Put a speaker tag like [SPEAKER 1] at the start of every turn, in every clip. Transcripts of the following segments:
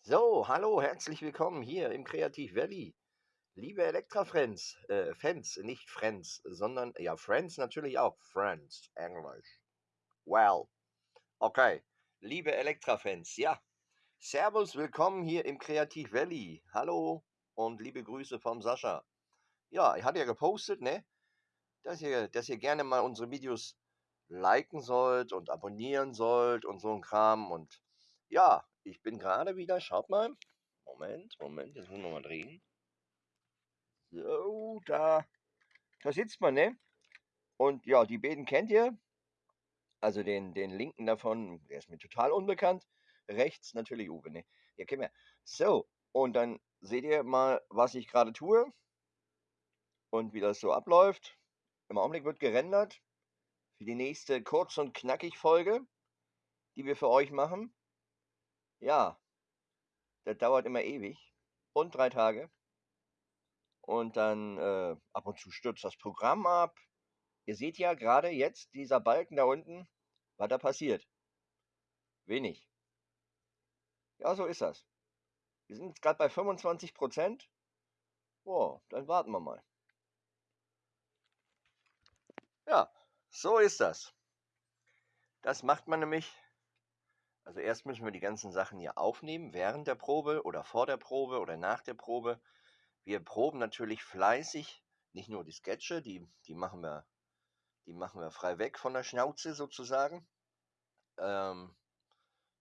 [SPEAKER 1] So, hallo, herzlich willkommen hier im Kreativ Valley. Liebe Elektra-Friends, äh, Fans, nicht Friends, sondern, ja, Friends natürlich auch, Friends, Englisch. Well, okay, liebe Elektra-Fans, ja, Servus, willkommen hier im Kreativ Valley. Hallo und liebe Grüße vom Sascha. Ja, ich hatte ja gepostet, ne, dass ihr, dass ihr gerne mal unsere Videos liken sollt und abonnieren sollt und so ein Kram und ja, ich bin gerade wieder, schaut mal. Moment, Moment, jetzt müssen wir mal drehen. So, da, da sitzt man, ne? Und ja, die beiden kennt ihr. Also den, den linken davon, der ist mir total unbekannt. Rechts natürlich Uwe, ne? Ja, kennen wir. So, und dann seht ihr mal, was ich gerade tue und wie das so abläuft. Im Augenblick wird gerendert für die nächste kurz und knackig Folge, die wir für euch machen. Ja, das dauert immer ewig und drei Tage. Und dann äh, ab und zu stürzt das Programm ab. Ihr seht ja gerade jetzt dieser Balken da unten, was da passiert. Wenig. Ja, so ist das. Wir sind jetzt gerade bei 25 Prozent. Boah, dann warten wir mal. Ja, so ist das. Das macht man nämlich also erst müssen wir die ganzen Sachen hier aufnehmen, während der Probe oder vor der Probe oder nach der Probe. Wir proben natürlich fleißig, nicht nur die Sketche, die, die, machen, wir, die machen wir frei weg von der Schnauze sozusagen. Ähm,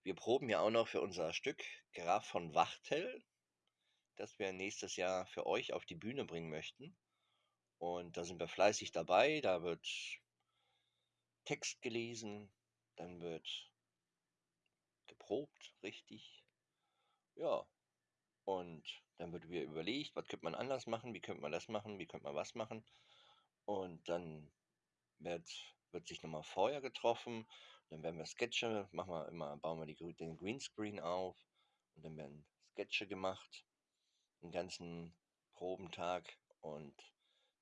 [SPEAKER 1] wir proben ja auch noch für unser Stück Graf von Wachtel, das wir nächstes Jahr für euch auf die Bühne bringen möchten. Und da sind wir fleißig dabei, da wird Text gelesen, dann wird geprobt, richtig. Ja. Und dann wird wieder überlegt, was könnte man anders machen, wie könnte man das machen, wie könnte man was machen. Und dann wird, wird sich nochmal vorher getroffen. Dann werden wir Sketche, machen wir immer, bauen wir die, den Greenscreen auf und dann werden Sketche gemacht, den ganzen Probentag und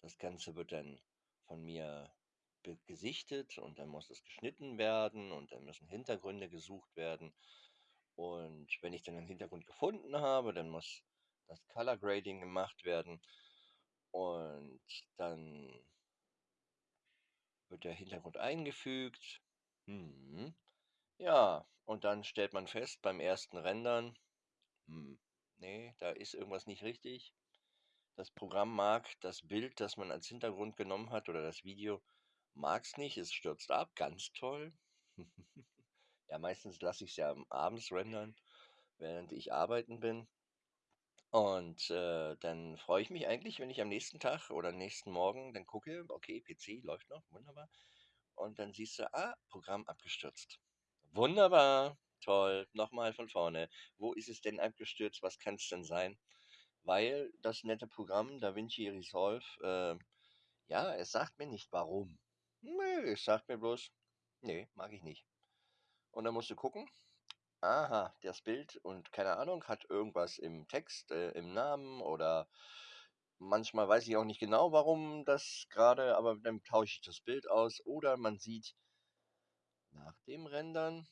[SPEAKER 1] das Ganze wird dann von mir gesichtet und dann muss es geschnitten werden und dann müssen Hintergründe gesucht werden. Und wenn ich dann einen Hintergrund gefunden habe, dann muss das Color Grading gemacht werden und dann wird der Hintergrund eingefügt. Hm. Ja, und dann stellt man fest beim ersten Rendern, hm, nee, da ist irgendwas nicht richtig. Das Programm mag das Bild, das man als Hintergrund genommen hat oder das Video Mag's nicht, es stürzt ab, ganz toll. Ja, meistens lasse ich es ja abends rendern, während ich arbeiten bin. Und äh, dann freue ich mich eigentlich, wenn ich am nächsten Tag oder nächsten Morgen dann gucke, okay, PC läuft noch, wunderbar. Und dann siehst du, ah, Programm abgestürzt. Wunderbar, toll, nochmal von vorne. Wo ist es denn abgestürzt? Was kann es denn sein? Weil das nette Programm DaVinci Resolve, äh, ja, es sagt mir nicht warum. Nö, es sagt mir bloß, nee, mag ich nicht. Und dann musst du gucken, aha, das Bild und keine Ahnung, hat irgendwas im Text, äh, im Namen oder manchmal weiß ich auch nicht genau, warum das gerade, aber dann tausche ich das Bild aus. Oder man sieht nach dem Rendern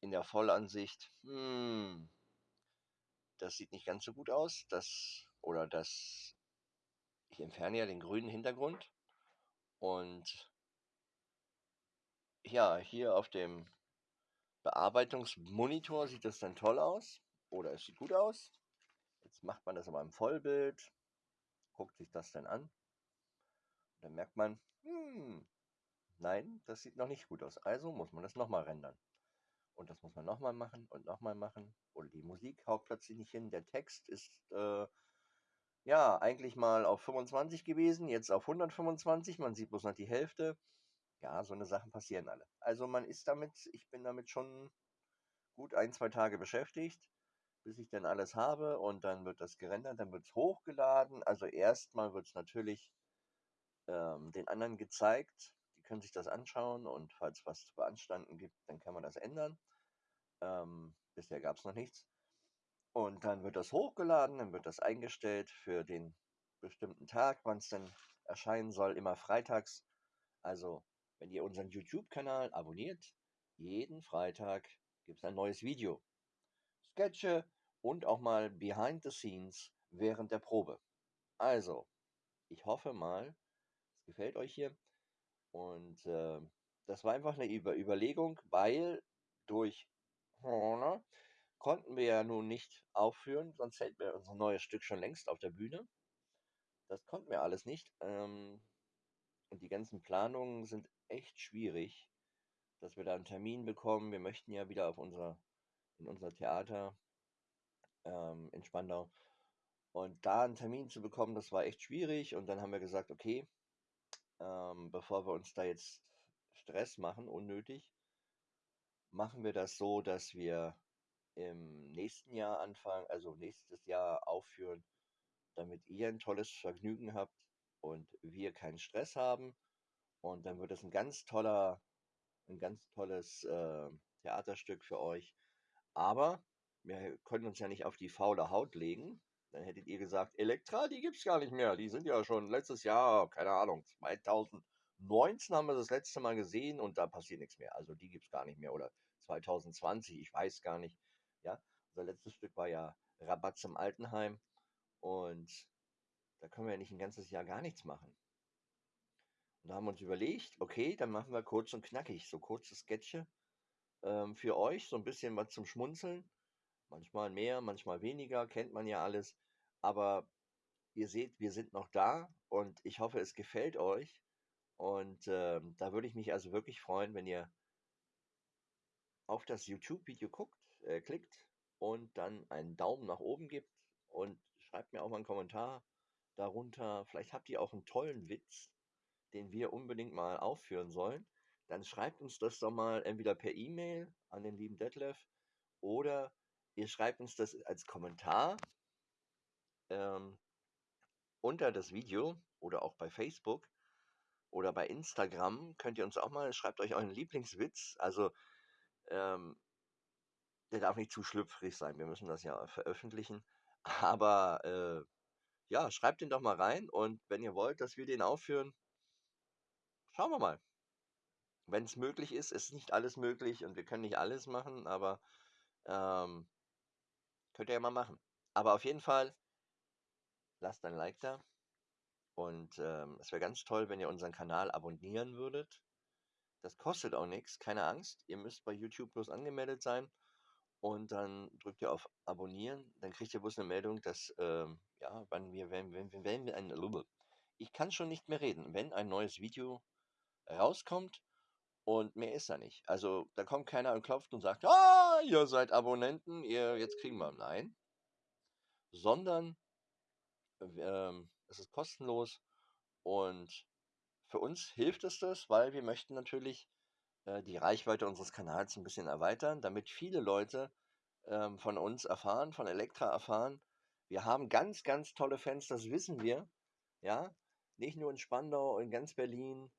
[SPEAKER 1] in der Vollansicht, hm, das sieht nicht ganz so gut aus, das oder das, ich entferne ja den grünen Hintergrund und ja, hier auf dem Bearbeitungsmonitor sieht das dann toll aus oder es sieht gut aus. Jetzt macht man das aber im Vollbild, guckt sich das dann an. Und dann merkt man, hm, nein, das sieht noch nicht gut aus. Also muss man das nochmal rendern. Und das muss man nochmal machen und nochmal machen. Oder die Musik haut plötzlich nicht hin. Der Text ist äh, ja, eigentlich mal auf 25 gewesen, jetzt auf 125. Man sieht bloß noch die Hälfte. Ja, so eine Sachen passieren alle. Also man ist damit, ich bin damit schon gut ein, zwei Tage beschäftigt, bis ich dann alles habe und dann wird das gerendert, dann wird es hochgeladen. Also erstmal wird es natürlich ähm, den anderen gezeigt. Die können sich das anschauen und falls was zu beanstanden gibt, dann kann man das ändern. Ähm, bisher gab es noch nichts. Und dann wird das hochgeladen, dann wird das eingestellt für den bestimmten Tag, wann es denn erscheinen soll, immer freitags. Also, wenn ihr unseren YouTube-Kanal abonniert, jeden Freitag gibt es ein neues Video. Sketche und auch mal Behind the Scenes während der Probe. Also, ich hoffe mal, es gefällt euch hier. Und äh, das war einfach eine Über Überlegung, weil durch konnten wir ja nun nicht aufführen, sonst hätten wir unser neues Stück schon längst auf der Bühne. Das konnten wir alles nicht. Ähm, und die ganzen Planungen sind echt schwierig, dass wir da einen Termin bekommen. Wir möchten ja wieder auf unser, in unser Theater ähm, in Spandau. Und da einen Termin zu bekommen, das war echt schwierig. Und dann haben wir gesagt, okay, ähm, bevor wir uns da jetzt Stress machen, unnötig, machen wir das so, dass wir im nächsten Jahr anfangen, also nächstes Jahr aufführen, damit ihr ein tolles Vergnügen habt und wir keinen Stress haben. Und dann wird es ein ganz toller, ein ganz tolles äh, Theaterstück für euch. Aber wir können uns ja nicht auf die faule Haut legen. Dann hättet ihr gesagt, Elektra, die gibt es gar nicht mehr. Die sind ja schon letztes Jahr, keine Ahnung, 2019 haben wir das letzte Mal gesehen und da passiert nichts mehr. Also die gibt es gar nicht mehr. Oder 2020, ich weiß gar nicht. Ja, unser letztes Stück war ja Rabatz im Altenheim. Und da können wir ja nicht ein ganzes Jahr gar nichts machen. Und da haben wir uns überlegt, okay, dann machen wir kurz und knackig, so kurze Sketche ähm, für euch, so ein bisschen was zum Schmunzeln. Manchmal mehr, manchmal weniger, kennt man ja alles. Aber ihr seht, wir sind noch da und ich hoffe, es gefällt euch. Und ähm, da würde ich mich also wirklich freuen, wenn ihr auf das YouTube-Video guckt, äh, klickt und dann einen Daumen nach oben gibt und schreibt mir auch mal einen Kommentar darunter. Vielleicht habt ihr auch einen tollen Witz, den wir unbedingt mal aufführen sollen. Dann schreibt uns das doch mal entweder per E-Mail an den lieben Detlef oder ihr schreibt uns das als Kommentar ähm, unter das Video oder auch bei Facebook oder bei Instagram könnt ihr uns auch mal, schreibt euch euren Lieblingswitz. Also ähm, der darf nicht zu schlüpfrig sein. Wir müssen das ja veröffentlichen. Aber äh, ja, schreibt den doch mal rein und wenn ihr wollt, dass wir den aufführen, schauen wir mal. Wenn es möglich ist, ist nicht alles möglich und wir können nicht alles machen, aber ähm, könnt ihr ja mal machen. Aber auf jeden Fall, lasst ein Like da. Und ähm, es wäre ganz toll, wenn ihr unseren Kanal abonnieren würdet. Das kostet auch nichts, keine Angst. Ihr müsst bei YouTube bloß angemeldet sein und dann drückt ihr auf Abonnieren. Dann kriegt ihr bloß eine Meldung, dass, ähm, ja, wann wir, wenn, wenn, wenn wir ein, ich kann schon nicht mehr reden, wenn ein neues Video rauskommt und mehr ist da nicht. Also da kommt keiner und klopft und sagt, ah, ihr seid Abonnenten, ihr jetzt kriegen wir. Nein. Sondern ähm, es ist kostenlos und für uns hilft es das, weil wir möchten natürlich äh, die Reichweite unseres Kanals ein bisschen erweitern, damit viele Leute ähm, von uns erfahren, von Elektra erfahren. Wir haben ganz, ganz tolle Fans, das wissen wir. Ja, nicht nur in Spandau, in ganz Berlin.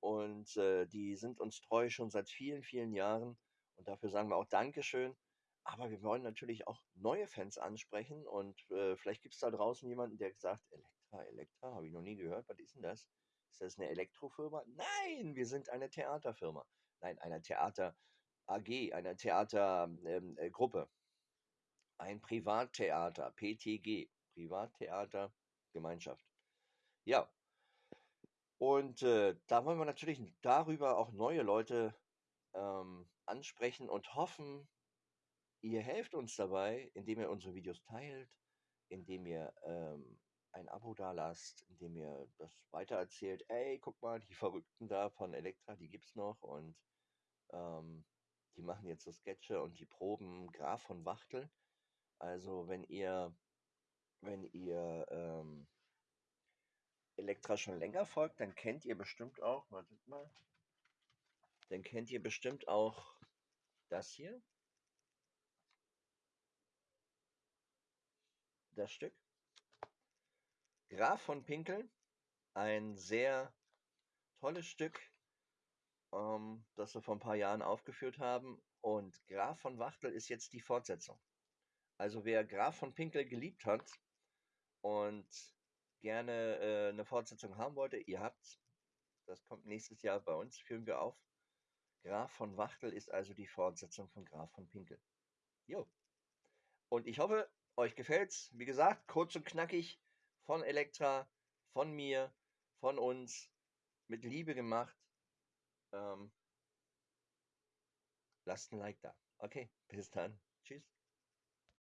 [SPEAKER 1] Und äh, die sind uns treu schon seit vielen, vielen Jahren. Und dafür sagen wir auch Dankeschön. Aber wir wollen natürlich auch neue Fans ansprechen. Und äh, vielleicht gibt es da draußen jemanden, der sagt, Elektra, Elektra, habe ich noch nie gehört. Was ist denn das? Ist das eine Elektrofirma? Nein, wir sind eine Theaterfirma nein, einer Theater AG, einer Theatergruppe, ähm, äh, ein Privattheater, PTG, Privattheater Gemeinschaft. Ja, und äh, da wollen wir natürlich darüber auch neue Leute ähm, ansprechen und hoffen, ihr helft uns dabei, indem ihr unsere Videos teilt, indem ihr ähm, ein Abo da lasst, indem ihr das weitererzählt. Ey, guck mal, die Verrückten da von Elektra, die gibt's noch und ähm, die machen jetzt so Sketche und die proben Graf von Wachtel. Also wenn ihr, wenn ihr ähm, Elektra schon länger folgt, dann kennt ihr bestimmt auch, wartet mal, dann kennt ihr bestimmt auch das hier. Das Stück. Graf von Pinkel, ein sehr tolles Stück, ähm, das wir vor ein paar Jahren aufgeführt haben. Und Graf von Wachtel ist jetzt die Fortsetzung. Also wer Graf von Pinkel geliebt hat und gerne äh, eine Fortsetzung haben wollte, ihr habt's. Das kommt nächstes Jahr bei uns, führen wir auf. Graf von Wachtel ist also die Fortsetzung von Graf von Pinkel. Jo. Und ich hoffe, euch gefällt's. Wie gesagt, kurz und knackig von Elektra, von mir, von uns, mit Liebe gemacht. Ähm, lasst ein Like da. Okay, bis dann. Tschüss.